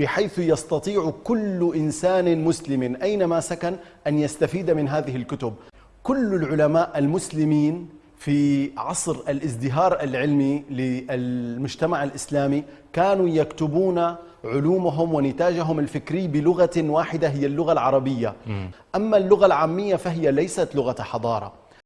بحيث يستطيع كل إنسان مسلم أينما سكن أن يستفيد من هذه الكتب. كل العلماء المسلمين في عصر الازدهار العلمي للمجتمع الإسلامي كانوا يكتبون علومهم ونتاجهم الفكري بلغة واحدة هي اللغة العربية. أما اللغة العامية فهي ليست لغة حضارة.